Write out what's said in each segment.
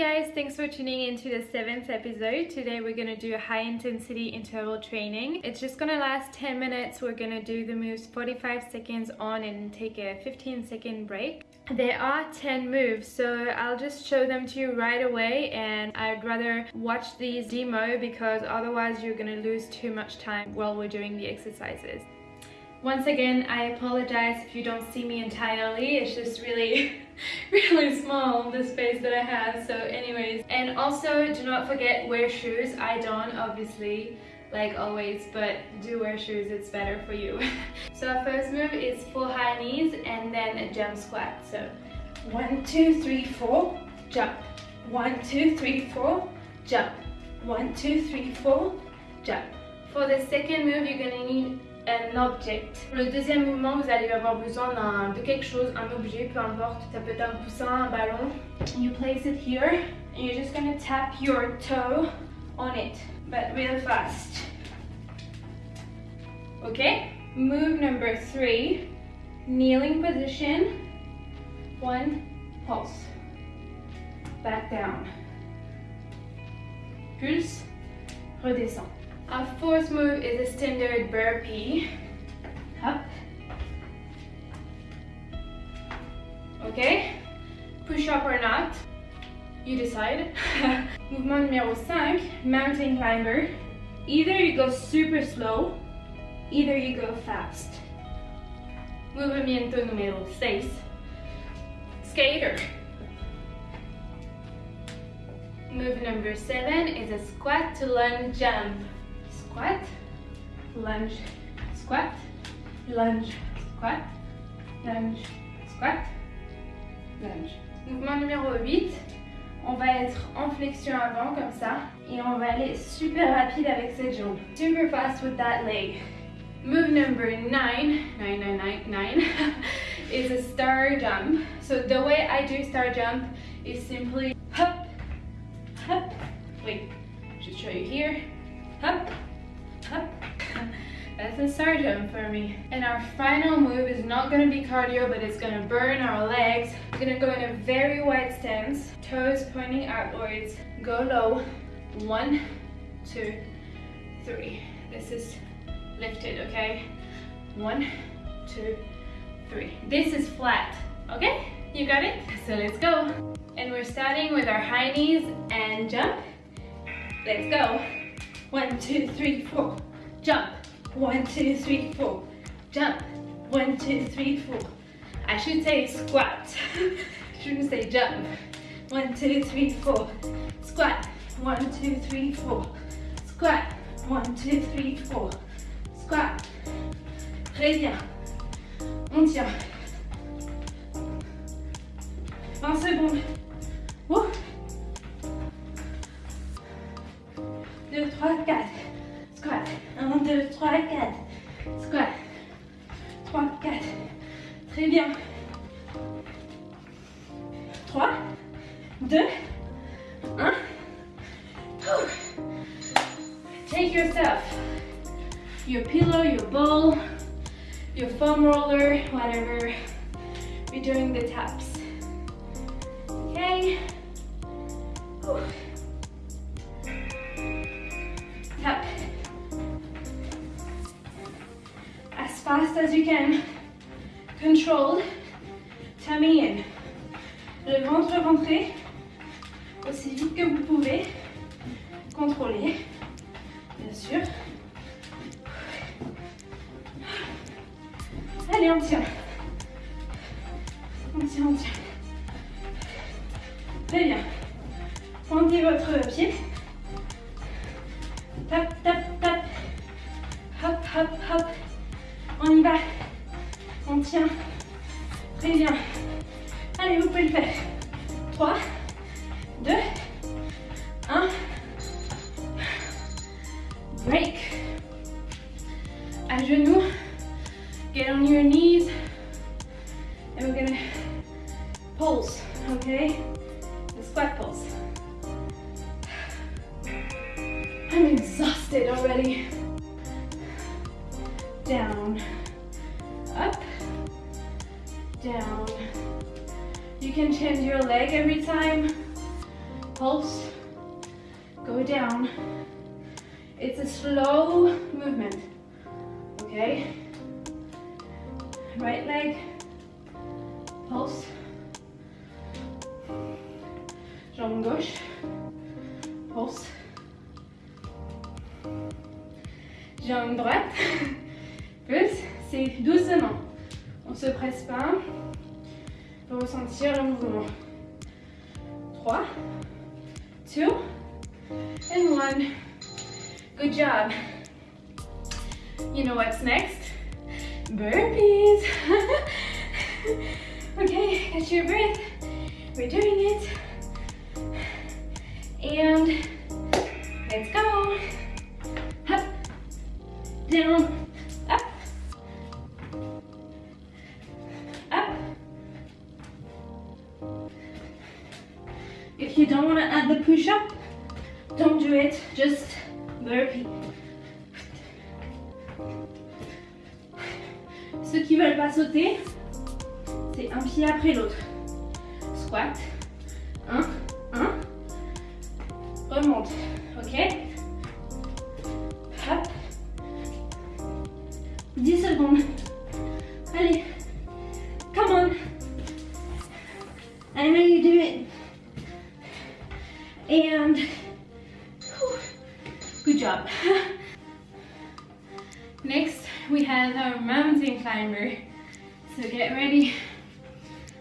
guys, thanks for tuning into the seventh episode. Today we're gonna do a high intensity interval training. It's just gonna last 10 minutes. We're gonna do the moves 45 seconds on and take a 15 second break. There are 10 moves, so I'll just show them to you right away and I'd rather watch these demo because otherwise you're gonna lose too much time while we're doing the exercises. Once again, I apologize if you don't see me entirely. It's just really, really small, the space that I have. So anyways, and also do not forget wear shoes. I don't, obviously, like always, but do wear shoes. It's better for you. so our first move is full high knees and then a jump squat. So one, two, three, four, jump. One, two, three, four, jump. One, two, three, four, jump. For the second move, you're gonna need object. Le deuxième mouvement, vous allez avoir besoin de quelque chose, un objet, peu importe. Ça peut être un coussin, un ballon. You place it here, and you're just gonna tap your toe on it, but real fast. Okay? Move number three, kneeling position. One, pulse. Back down. Pulse, redescend. Our fourth move is a standard burpee. Up. Okay? Push up or not, you decide. Mouvement numéro 5, mountain climber. Either you go super slow, either you go fast. Movimiento número 6, skater. Move number 7 is a squat to lunge jump squat, lunge, squat, lunge, squat, lunge, squat, lunge. Mouvement numéro 8, on va être en flexion avant comme ça et on va aller super rapide avec cette jambe. Super fast with that leg. Move number 9, 9, 9, 9, 9 is a star jump. So the way I do star jump is simply hop, hop, wait, just show you here, hop, that's a jump for me. And our final move is not gonna be cardio, but it's gonna burn our legs. We're gonna go in a very wide stance, toes pointing outwards. Go low, one, two, three. This is lifted, okay? One, two, three. This is flat, okay? You got it? So let's go. And we're starting with our high knees and jump. Let's go. One, two, three, four. Jump. One, two, three, four. Jump. One, two, three, four. I should say squat. Shouldn't say jump. One, two, three, four. Squat. One, two, three, four. Squat. One, two, three, four. Squat. Très bien. On tient. 20 secondes. Ouh. 2, 3, 4. Squat. 1, 2, 3, 4. Squat. 3, 4. Très bien. 3, 2, 1. Take yourself, your pillow, your bowl, your foam roller, whatever. We're doing the taps. Fast as you can. Controlled. Tummy in. Le ventre rentré. Aussi vite que vous pouvez. Contrôlez. Bien sûr. Allez, on tient. On tient, on tient. Très bien. Pointez votre pied. Tient. Très bien. Allez, vous pouvez le faire. 3, 2, 1. Break. À genoux. Get on your knees. And we're gonna pulse, okay? The squat pulse. I'm exhausted already. Down, up, down. You can change your leg every time. pulse, go down. It's a slow movement, okay? Right leg, pulse, jambe gauche, pulse, jambe droite, plus, c'est doucement. On se presse pas pour ressentir le mouvement. 3, 2, and 1. Good job. You know what's next? Burpees. okay, catch your breath. We're doing it. And let's go. Up, down, push-up, don't do it. Just burpee. Ceux qui veulent pas sauter, c'est un pied après l'autre. Squat. 1, 1. Remonte. Ok? 10 secondes. And whew, good job. Next, we have our mountain climber. So get ready.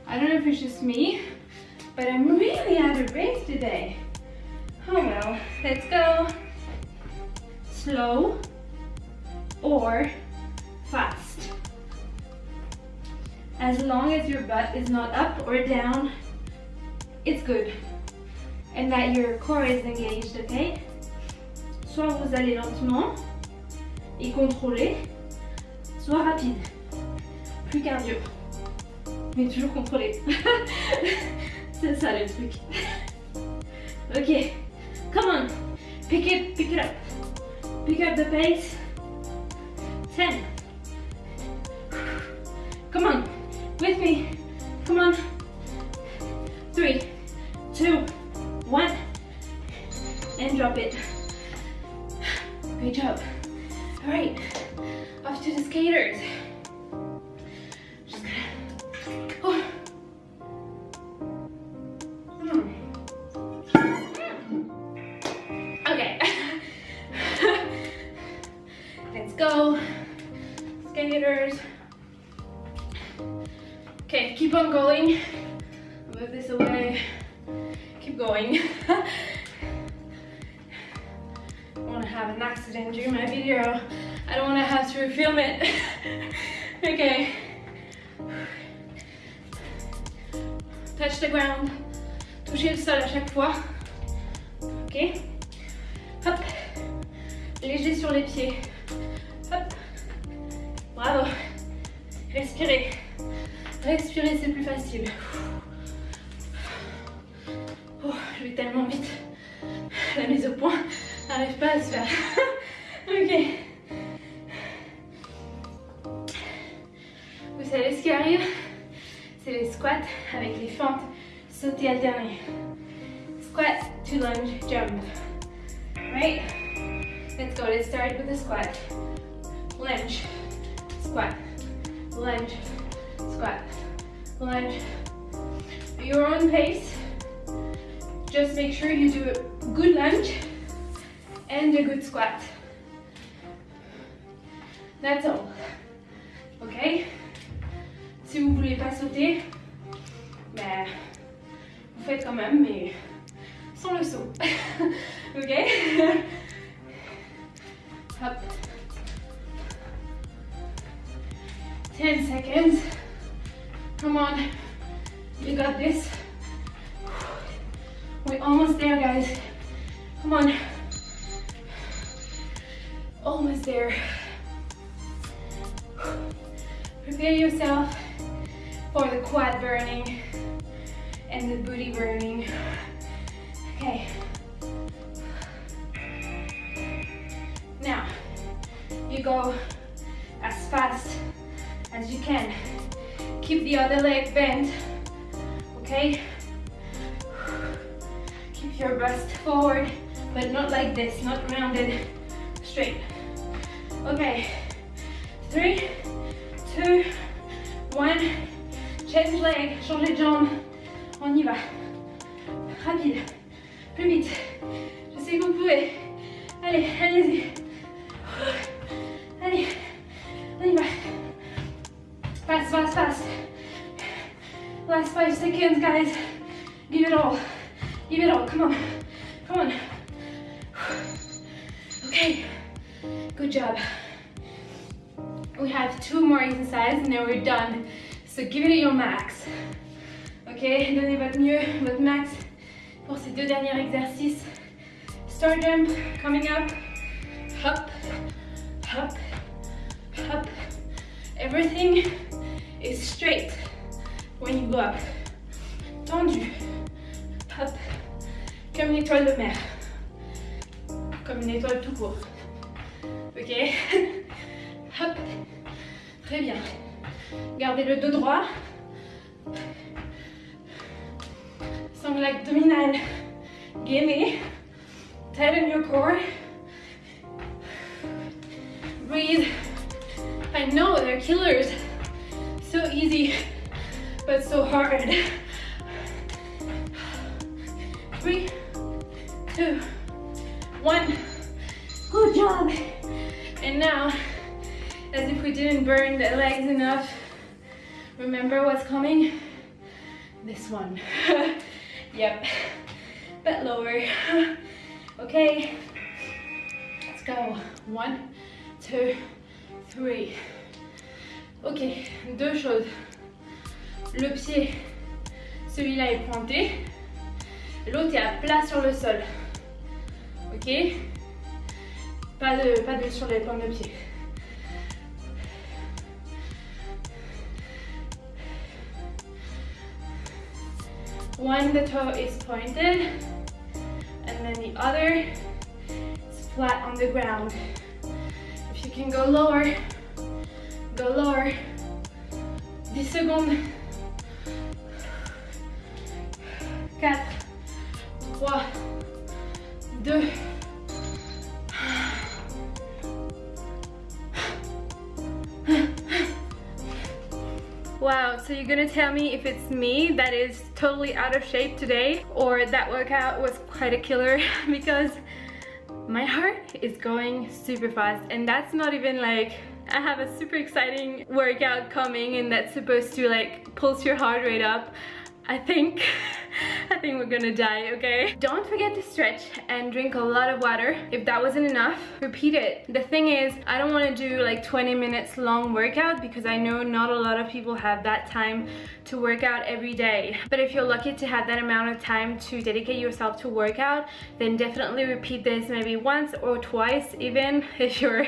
I don't know if it's just me, but I'm really out of breath today. Oh well, let's go. Slow or fast. As long as your butt is not up or down, it's good. And that your core is engaged, okay? Soit vous allez lentement et contrôler, soit rapide. Plus cardio. Mais toujours contrôlé. C'est ça le truc. ok. Come on. Pick it, pick it up. Pick up the pace. 10. Come on. With me. Okay, keep on going. Move this away. Keep going. I want to have an accident during my video. I don't want to have to film it. okay. Touch the ground. Touchez le sol à chaque fois. Ok. Hop. Léger sur les pieds. Bravo. Respirez. Respirez, c'est plus facile. Je vais tellement vite. La mise au point n'arrive pas à se faire. ok. Vous savez ce qui arrive? C'est les squats avec les fentes sautées alternées. Squat to lunge jump. Right? Let's go. Let's start with the squat. Lunge. Squat. Lunge. Squat. Lunge. At your own pace. Just make sure you do a good lunge and a good squat. That's all. Ok Si vous voulez pas sauter, ben, vous faites quand même, mais Almost there. Prepare yourself for the quad burning and the booty burning. Okay. Now, you go as fast as you can. Keep the other leg bent, okay? Keep your bust forward, but not like this, not rounded, straight. Okay, three, two, one. Change leg, changez de jambe. On y va. Rapide, plus vite. Je sais que vous pouvez. Allez, allez-y. Allez, on y va. Fast, fast, fast. Last five seconds, guys. Give it all. Give it all. Come on. Come on. Okay. Good job. We have two more exercises and then we're done. So give it your max. Ok, donnez votre mieux, votre max pour ces deux derniers exercices. Star jump coming up. Hop, hop, hop. Everything is straight when you go up. Tendu. Hop. Comme une étoile de mer. Comme une étoile tout court. Ok Hop. Très bien. Gardez le dos droit. Sangle abdominal. Gimme. Tighten your core. Breathe. I know they're killers. So easy, but so hard. Three, two, one. Good job. And now, as if we didn't burn the legs enough, remember what's coming? This one. yep. Bit lower. Okay. Let's go. One, two, three. Ok, deux choses. Le pied, celui-là est pointé. L'autre est à plat sur le sol. Ok Pas de, pas de sur les pointes de pied. One, the toe is pointed, and then the other is flat on the ground. If you can go lower, go lower. 10 secondes. 4, 3, 2, Wow, so you're gonna tell me if it's me that is totally out of shape today or that workout was quite a killer because my heart is going super fast and that's not even like I have a super exciting workout coming and that's supposed to like pulse your heart rate up. I think I think we're gonna die, okay? Don't forget to stretch and drink a lot of water. If that wasn't enough, repeat it. The thing is, I don't wanna do like 20 minutes long workout because I know not a lot of people have that time to work out every day. But if you're lucky to have that amount of time to dedicate yourself to workout, then definitely repeat this maybe once or twice even if you're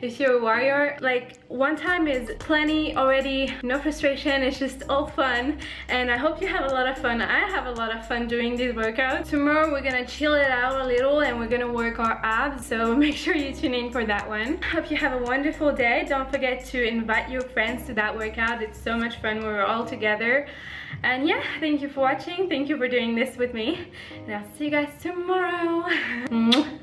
if you're a warrior. Like one time is plenty already, no frustration, it's just all fun. And I hope you have a lot of fun. I have a lot of fun doing this workout. Tomorrow we're gonna chill it out a little and we're gonna work our abs, so make sure you tune in for that one. Hope you have a wonderful day. Don't forget to invite your friends to that workout. It's so much fun when we're all together. And yeah, thank you for watching. Thank you for doing this with me. And I'll see you guys tomorrow.